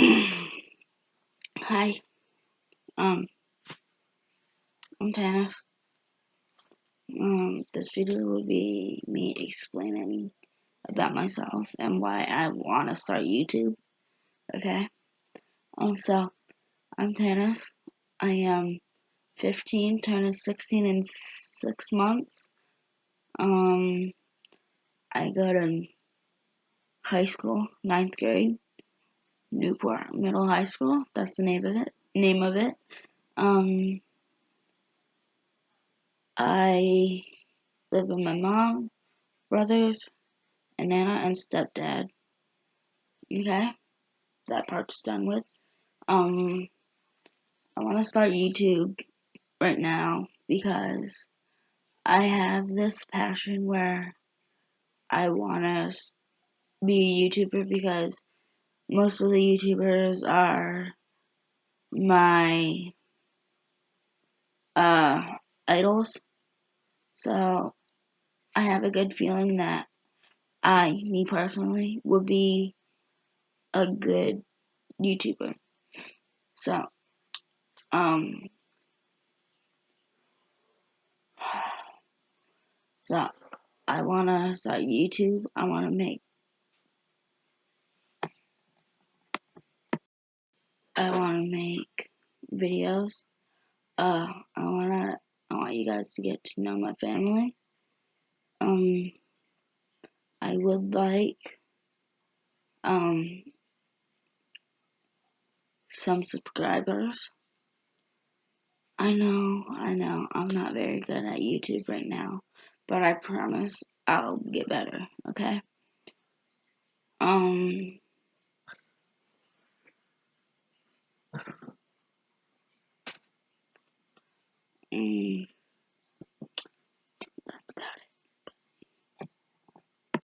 Hi, um, I'm Tanis. Um, this video will be me explaining about myself and why I want to start YouTube. Okay. Um, so I'm Tanis. I am 15, turning 16 in six months. Um, I go to high school, ninth grade, Newport Middle High School. That's the name of it. Name of it. Um, I live with my mom, brothers, and nana, and stepdad. Okay, that part's done with. Um, I want to start YouTube right now because I have this passion where I want to be a YouTuber because most of the YouTubers are my uh, idols. So I have a good feeling that I, me personally, would be a good YouTuber. So, um, so I want to start YouTube. I want to make I want to make videos. Uh, I want to I want you guys to get to know my family. Um, I would like um some subscribers. I know, I know, I'm not very good at YouTube right now, but I promise I'll get better, okay? Um,